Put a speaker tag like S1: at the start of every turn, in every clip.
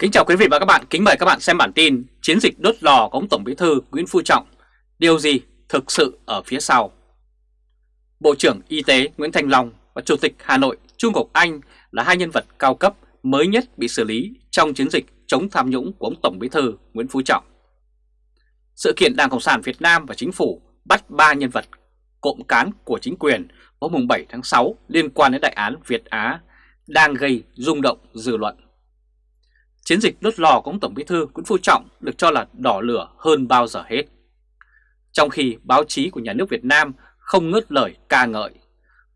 S1: Kính chào quý vị và các bạn, kính mời các bạn xem bản tin Chiến dịch đốt lò của ông Tổng Bí thư Nguyễn Phú Trọng. Điều gì thực sự ở phía sau? Bộ trưởng Y tế Nguyễn Thành Long và Chủ tịch Hà Nội Trung Ngọc Anh là hai nhân vật cao cấp mới nhất bị xử lý trong chiến dịch chống tham nhũng của ông Tổng Bí thư Nguyễn Phú Trọng. Sự kiện Đảng Cộng sản Việt Nam và Chính phủ bắt ba nhân vật cộng cán của chính quyền hôm 7 tháng 6 liên quan đến đại án Việt Á đang gây rung động dư luận. Chiến dịch đốt lò của ông Tổng Bí thư Nguyễn Phú Trọng được cho là đỏ lửa hơn bao giờ hết. Trong khi báo chí của nhà nước Việt Nam không ngớt lời ca ngợi,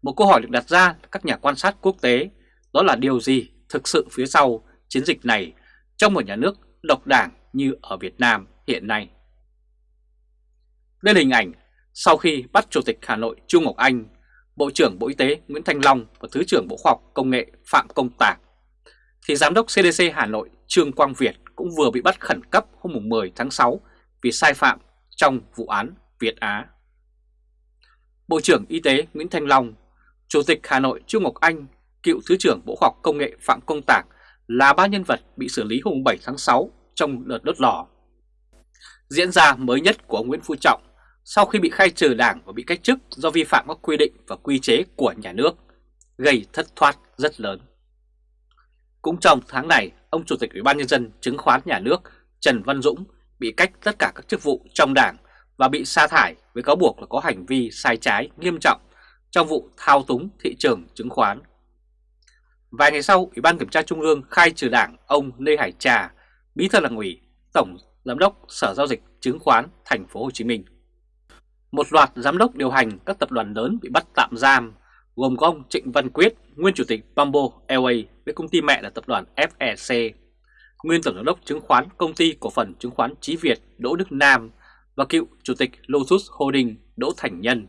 S1: một câu hỏi được đặt ra các nhà quan sát quốc tế đó là điều gì thực sự phía sau chiến dịch này trong một nhà nước độc đảng như ở Việt Nam hiện nay. Đây là hình ảnh sau khi bắt Chủ tịch Hà Nội Trung Ngọc Anh, Bộ trưởng Bộ Y tế Nguyễn Thanh Long và Thứ trưởng Bộ Khoa học Công nghệ Phạm Công Tạc thì Giám đốc CDC Hà Nội Trương Quang Việt cũng vừa bị bắt khẩn cấp hôm 10 tháng 6 vì sai phạm trong vụ án Việt Á. Bộ trưởng Y tế Nguyễn Thanh Long, Chủ tịch Hà Nội Trương Ngọc Anh, cựu Thứ trưởng Bộ Khoa học Công nghệ Phạm Công Tạc là ba nhân vật bị xử lý hôm 7 tháng 6 trong đợt đốt lò. Diễn ra mới nhất của ông Nguyễn Phú Trọng sau khi bị khai trừ đảng và bị cách chức do vi phạm các quy định và quy chế của nhà nước, gây thất thoát rất lớn. Cũng trong tháng này, ông Chủ tịch Ủy ban Nhân dân chứng khoán nhà nước Trần Văn Dũng bị cách tất cả các chức vụ trong đảng và bị sa thải với cáo buộc là có hành vi sai trái nghiêm trọng trong vụ thao túng thị trường chứng khoán. Vài ngày sau, Ủy ban Kiểm tra Trung ương khai trừ đảng ông Lê Hải Trà, Bí thư Đảng ủy, Tổng Giám đốc Sở Giao dịch Chứng khoán Thành phố Hồ Chí Minh. Một loạt giám đốc điều hành các tập đoàn lớn bị bắt tạm giam gồm có ông Trịnh Văn Quyết, nguyên chủ tịch Bamboo Airways với công ty mẹ là tập đoàn FEC, nguyên tổng giám đốc chứng khoán công ty cổ phần chứng khoán Chí Việt Đỗ Đức Nam và cựu chủ tịch Lotus Holding Đỗ Thành Nhân.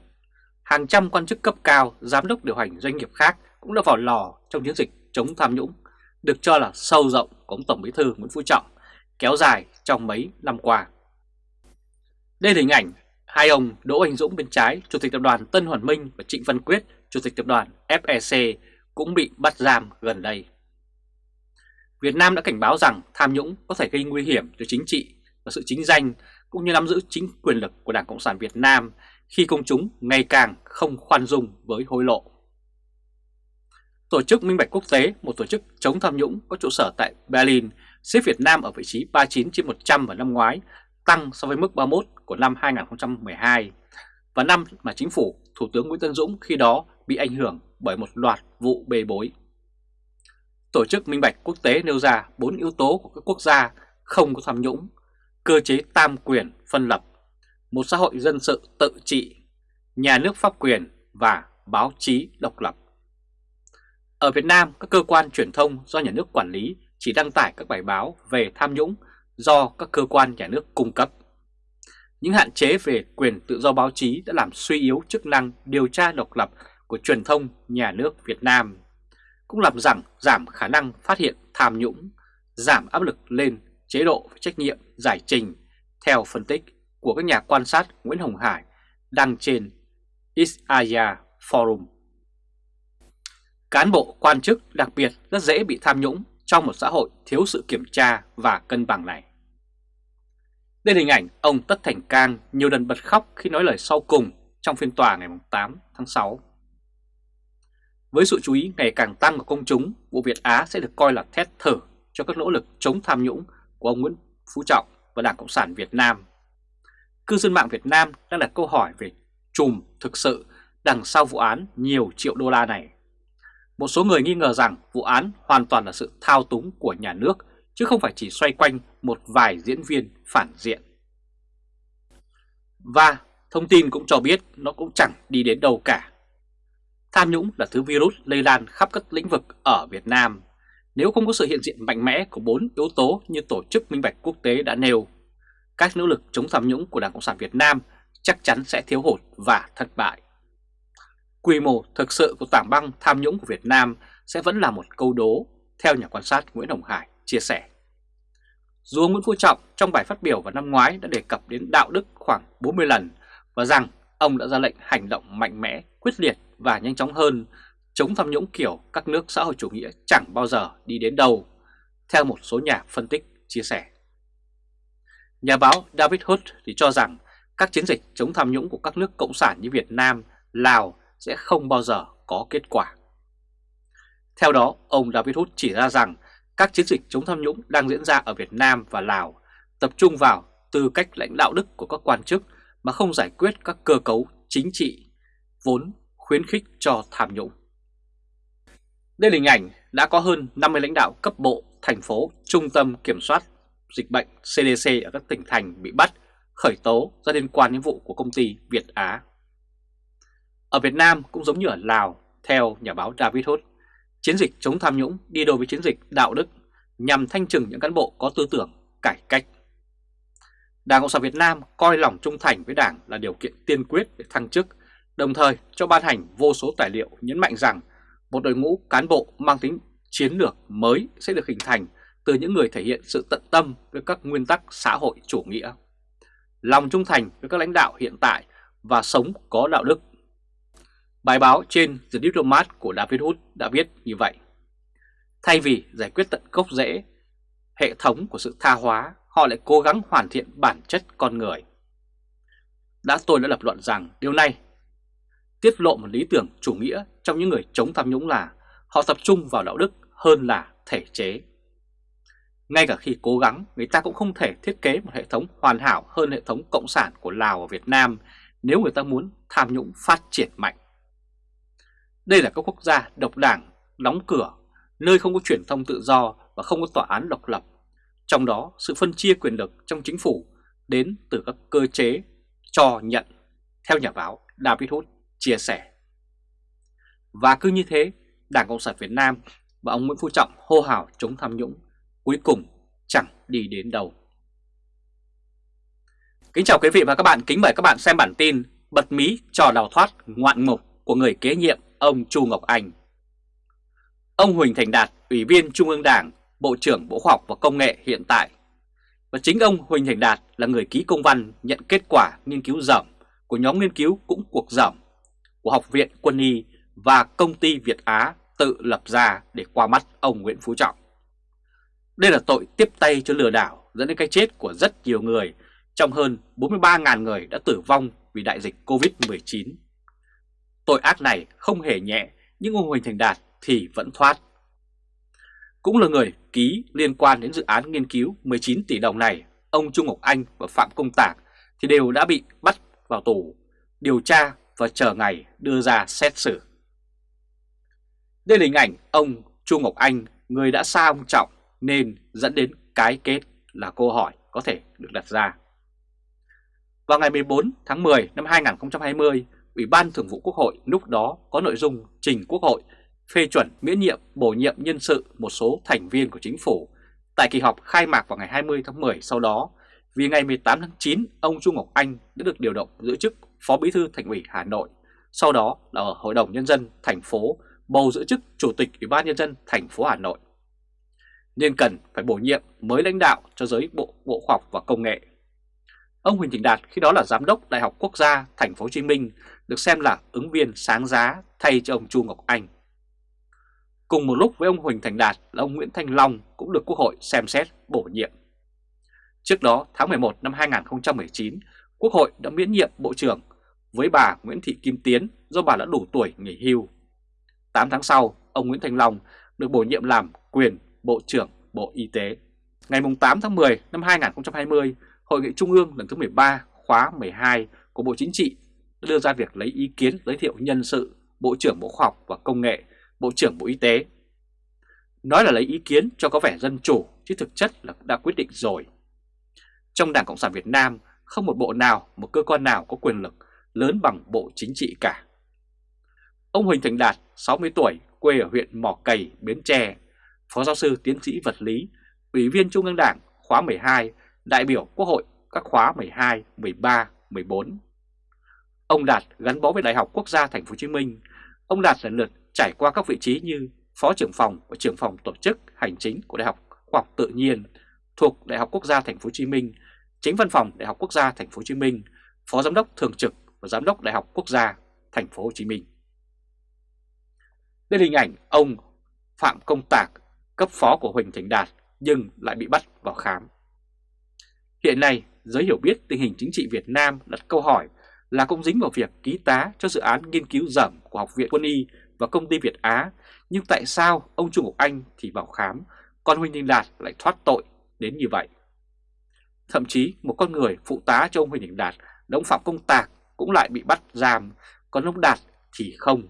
S1: Hàng trăm quan chức cấp cao, giám đốc điều hành doanh nghiệp khác cũng đã vào lò trong chiến dịch chống tham nhũng, được cho là sâu rộng của ông Tổng Bí thư Nguyễn Phú Trọng, kéo dài trong mấy năm qua. Đây là hình ảnh hai ông Đỗ Anh Dũng bên trái, Chủ tịch Tập đoàn Tân Hoàn Minh và Trịnh Văn Quyết, Chủ tịch Tập đoàn FEC cũng bị bắt giam gần đây. Việt Nam đã cảnh báo rằng tham nhũng có thể gây nguy hiểm cho chính trị và sự chính danh cũng như nắm giữ chính quyền lực của Đảng Cộng sản Việt Nam khi công chúng ngày càng không khoan dung với hối lộ. Tổ chức Minh Bạch Quốc tế, một tổ chức chống tham nhũng có trụ sở tại Berlin, xếp Việt Nam ở vị trí 39 trên 100 vào năm ngoái, tăng so với mức 31 của năm 2012, và năm mà chính phủ Thủ tướng Nguyễn Tân Dũng khi đó bị ảnh hưởng bởi một loạt vụ bê bối. Tổ chức Minh Bạch Quốc tế nêu ra 4 yếu tố của các quốc gia không có tham nhũng, cơ chế tam quyền phân lập, một xã hội dân sự tự trị, nhà nước pháp quyền và báo chí độc lập. Ở Việt Nam, các cơ quan truyền thông do nhà nước quản lý chỉ đăng tải các bài báo về tham nhũng do các cơ quan nhà nước cung cấp. Những hạn chế về quyền tự do báo chí đã làm suy yếu chức năng điều tra độc lập của truyền thông nhà nước Việt Nam, cũng làm rằng giảm khả năng phát hiện tham nhũng, giảm áp lực lên chế độ trách nhiệm giải trình theo phân tích của các nhà quan sát Nguyễn Hồng Hải đăng trên Isaiah Forum. Cán bộ quan chức đặc biệt rất dễ bị tham nhũng trong một xã hội thiếu sự kiểm tra và cân bằng này. Đây là hình ảnh ông Tất Thành Cang nhiều lần bật khóc khi nói lời sau cùng trong phiên tòa ngày 8 tháng 6. Với sự chú ý ngày càng tăng của công chúng, vụ Việt Á sẽ được coi là thét thở cho các nỗ lực chống tham nhũng của ông Nguyễn Phú Trọng và Đảng Cộng sản Việt Nam. Cư dân mạng Việt Nam đang đặt câu hỏi về chùm thực sự đằng sau vụ án nhiều triệu đô la này. Một số người nghi ngờ rằng vụ án hoàn toàn là sự thao túng của nhà nước chứ không phải chỉ xoay quanh một vài diễn viên phản diện. Và thông tin cũng cho biết nó cũng chẳng đi đến đâu cả. Tham nhũng là thứ virus lây lan khắp các lĩnh vực ở Việt Nam. Nếu không có sự hiện diện mạnh mẽ của bốn yếu tố như Tổ chức Minh Bạch Quốc tế đã nêu, các nỗ lực chống tham nhũng của Đảng Cộng sản Việt Nam chắc chắn sẽ thiếu hụt và thất bại. Quy mô thực sự của tảng băng tham nhũng của Việt Nam sẽ vẫn là một câu đố, theo nhà quan sát Nguyễn Hồng Hải chia sẻ. Dù Nguyễn Phú Trọng trong bài phát biểu vào năm ngoái đã đề cập đến đạo đức khoảng 40 lần và rằng ông đã ra lệnh hành động mạnh mẽ, quyết liệt và nhanh chóng hơn chống tham nhũng kiểu các nước xã hội chủ nghĩa chẳng bao giờ đi đến đâu. theo một số nhà phân tích chia sẻ. Nhà báo David Hood thì cho rằng các chiến dịch chống tham nhũng của các nước cộng sản như Việt Nam, Lào sẽ không bao giờ có kết quả. Theo đó, ông David Hood chỉ ra rằng các chiến dịch chống tham nhũng đang diễn ra ở Việt Nam và Lào tập trung vào tư cách lãnh đạo đức của các quan chức mà không giải quyết các cơ cấu chính trị vốn khuyến khích cho tham nhũng. Đây là hình ảnh đã có hơn 50 lãnh đạo cấp bộ, thành phố, trung tâm kiểm soát dịch bệnh CDC ở các tỉnh thành bị bắt, khởi tố do liên quan đến vụ của công ty Việt Á. Ở Việt Nam cũng giống như ở Lào, theo nhà báo David Hood, chiến dịch chống tham nhũng đi đôi với chiến dịch đạo đức nhằm thanh trừng những cán bộ có tư tưởng cải cách. Đảng Cộng sản Việt Nam coi lòng trung thành với Đảng là điều kiện tiên quyết để thăng chức, đồng thời cho ban hành vô số tài liệu nhấn mạnh rằng một đội ngũ cán bộ mang tính chiến lược mới sẽ được hình thành từ những người thể hiện sự tận tâm với các nguyên tắc xã hội chủ nghĩa, lòng trung thành với các lãnh đạo hiện tại và sống có đạo đức. Bài báo trên The Diplomat của David Hood đã viết như vậy. Thay vì giải quyết tận gốc rễ, hệ thống của sự tha hóa, họ lại cố gắng hoàn thiện bản chất con người. Đã tôi đã lập luận rằng điều này tiết lộ một lý tưởng chủ nghĩa trong những người chống tham nhũng là họ tập trung vào đạo đức hơn là thể chế. Ngay cả khi cố gắng, người ta cũng không thể thiết kế một hệ thống hoàn hảo hơn hệ thống cộng sản của Lào và Việt Nam nếu người ta muốn tham nhũng phát triển mạnh. Đây là các quốc gia độc đảng, đóng cửa, nơi không có truyền thông tự do và không có tòa án độc lập. Trong đó, sự phân chia quyền lực trong chính phủ đến từ các cơ chế cho nhận, theo nhà báo David Hood chia sẻ. Và cứ như thế, Đảng Cộng sản Việt Nam và ông Nguyễn Phú Trọng hô hào chống tham nhũng, cuối cùng chẳng đi đến đâu. Kính chào quý vị và các bạn, kính mời các bạn xem bản tin Bật mí trò đào thoát ngoạn mục của người kế nhiệm ông Chu Ngọc Anh. Ông Huỳnh Thành Đạt, Ủy viên Trung ương Đảng, Bộ trưởng Bộ Khoa học và Công nghệ hiện tại. Và chính ông Huỳnh Thành Đạt là người ký công văn nhận kết quả nghiên cứu dởm của nhóm nghiên cứu cũng cuộc dởm của Học viện Quân y và công ty Việt Á tự lập ra để qua mắt ông Nguyễn Phú Trọng. Đây là tội tiếp tay cho lừa đảo dẫn đến cái chết của rất nhiều người, trong hơn 43.000 người đã tử vong vì đại dịch Covid-19. Tội ác này không hề nhẹ, nhưng ông Huỳnh Thành Đạt thì vẫn thoát. Cũng là người ký liên quan đến dự án nghiên cứu 19 tỷ đồng này, ông Trung Ngọc Anh và Phạm Công Tạc thì đều đã bị bắt vào tù, điều tra và chờ ngày đưa ra xét xử. Đây là hình ảnh ông Chu Ngọc Anh, người đã xa ông Trọng nên dẫn đến cái kết là câu hỏi có thể được đặt ra. Vào ngày 14 tháng 10 năm 2020, Ủy ban Thường vụ Quốc hội lúc đó có nội dung trình Quốc hội phê chuẩn miễn nhiệm bổ nhiệm nhân sự một số thành viên của chính phủ tại kỳ họp khai mạc vào ngày 20 tháng 10 sau đó vì ngày 18 tháng 9 ông Trung Ngọc Anh đã được điều động giữ chức Phó Bí thư Thành ủy Hà Nội, sau đó là ở Hội đồng Nhân dân thành phố bầu giữ chức Chủ tịch Ủy ban Nhân dân thành phố Hà Nội. Nên cần phải bổ nhiệm mới lãnh đạo cho giới Bộ Bộ Khoa học và Công nghệ. Ông Huỳnh Thành Đạt khi đó là Giám đốc Đại học Quốc gia Thành phố Hồ Chí Minh được xem là ứng viên sáng giá thay cho ông Chu Ngọc Anh. Cùng một lúc với ông Huỳnh Thành Đạt là ông Nguyễn Thanh Long cũng được Quốc hội xem xét bổ nhiệm. Trước đó tháng 11 năm 2019, Quốc hội đã miễn nhiệm Bộ trưởng với bà Nguyễn Thị Kim Tiến do bà đã đủ tuổi nghỉ hưu. 8 tháng sau, ông Nguyễn Thành Long được bổ nhiệm làm quyền Bộ trưởng Bộ Y tế. Ngày 8 tháng 10 năm 2020, Hội nghị Trung ương lần thứ 13 khóa 12 của Bộ Chính trị đã đưa ra việc lấy ý kiến giới thiệu nhân sự Bộ trưởng Bộ Khoa học và Công nghệ, Bộ trưởng Bộ Y tế. Nói là lấy ý kiến cho có vẻ dân chủ chứ thực chất là đã quyết định rồi. Trong Đảng Cộng sản Việt Nam không một bộ nào, một cơ quan nào có quyền lực lớn bằng Bộ Chính trị cả. Ông Huỳnh Thành Đạt, 60 tuổi, quê ở huyện Mỏ Cày, Bến Tre, Phó giáo sư tiến sĩ vật lý, Ủy viên Trung ương Đảng khóa 12, đại biểu Quốc hội các khóa 12, 13, 14. Ông Đạt gắn bó với Đại học Quốc gia Thành phố Hồ Chí Minh. Ông Đạt lần lượt trải qua các vị trí như Phó trưởng phòng và trưởng phòng tổ chức hành chính của Đại học Khoa học Tự nhiên thuộc Đại học Quốc gia Thành phố Hồ Chí Minh Chính văn phòng Đại học Quốc gia Thành phố Hồ Chí Minh, Phó Giám đốc thường trực và Giám đốc Đại học Quốc gia Thành phố Hồ Chí Minh. Đây là hình ảnh ông Phạm Công Tạc, cấp phó của Huỳnh Thành Đạt nhưng lại bị bắt vào khám. Hiện nay, giới hiểu biết tình hình chính trị Việt Nam đặt câu hỏi là cũng dính vào việc ký tá cho dự án nghiên cứu dởm của Học viện Quân y và công ty Việt Á, nhưng tại sao ông Trung Ngọc Anh thì vào khám, còn Huỳnh Đình Đạt lại thoát tội đến như vậy? Thậm chí một con người phụ tá cho ông Huỳnh Đình Đạt, đóng phạm công tạc cũng lại bị bắt giam, còn ông Đạt thì không.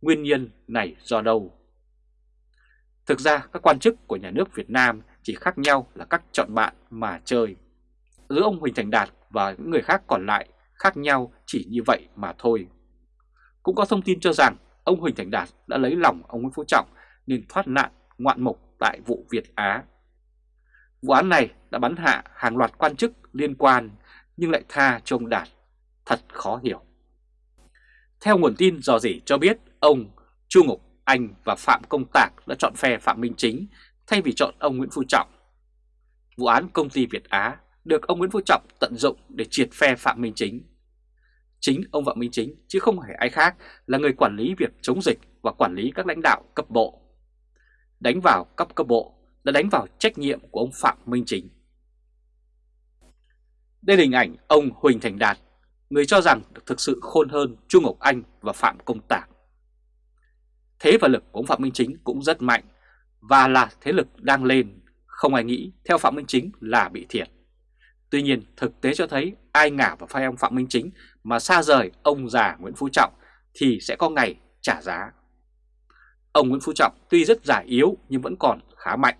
S1: Nguyên nhân này do đâu? Thực ra các quan chức của nhà nước Việt Nam chỉ khác nhau là các chọn bạn mà chơi. Giữa ông Huỳnh Thành Đạt và những người khác còn lại khác nhau chỉ như vậy mà thôi. Cũng có thông tin cho rằng ông Huỳnh Thành Đạt đã lấy lòng ông Nguyễn Phú Trọng nên thoát nạn ngoạn mục tại vụ Việt Á. Vụ án này đã bắn hạ hàng loạt quan chức liên quan nhưng lại tha cho ông Đạt. Thật khó hiểu. Theo nguồn tin dò dỉ cho biết, ông Chu Ngọc Anh và Phạm Công Tạc đã chọn phe Phạm Minh Chính thay vì chọn ông Nguyễn Phú Trọng. Vụ án công ty Việt Á được ông Nguyễn Phú Trọng tận dụng để triệt phe Phạm Minh Chính. Chính ông Phạm Minh Chính chứ không phải ai khác là người quản lý việc chống dịch và quản lý các lãnh đạo cấp bộ. Đánh vào cấp cấp bộ là đánh vào trách nhiệm của ông Phạm Minh Chính. Đây là hình ảnh ông Huỳnh Thành Đạt, người cho rằng được thực sự khôn hơn chu Ngọc Anh và Phạm Công Tạc. Thế và lực của ông Phạm Minh Chính cũng rất mạnh và là thế lực đang lên, không ai nghĩ theo Phạm Minh Chính là bị thiệt. Tuy nhiên thực tế cho thấy ai ngả vào phai ông Phạm Minh Chính mà xa rời ông già Nguyễn Phú Trọng thì sẽ có ngày trả giá. Ông Nguyễn Phú Trọng tuy rất giả yếu nhưng vẫn còn khá mạnh.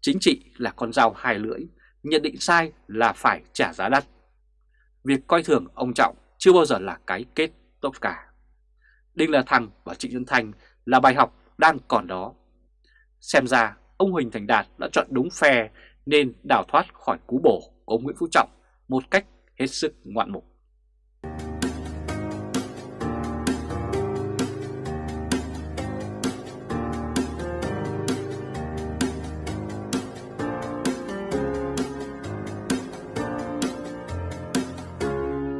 S1: Chính trị là con dao hai lưỡi, nhận định sai là phải trả giá đắt. Việc coi thường ông Trọng chưa bao giờ là cái kết tốt cả. Đinh La Thăng và Trịnh Xuân Thanh là bài học đang còn đó. Xem ra ông Huỳnh Thành Đạt đã chọn đúng phe nên đào thoát khỏi cú bổ của ông Nguyễn Phú Trọng một cách hết sức ngoạn mục.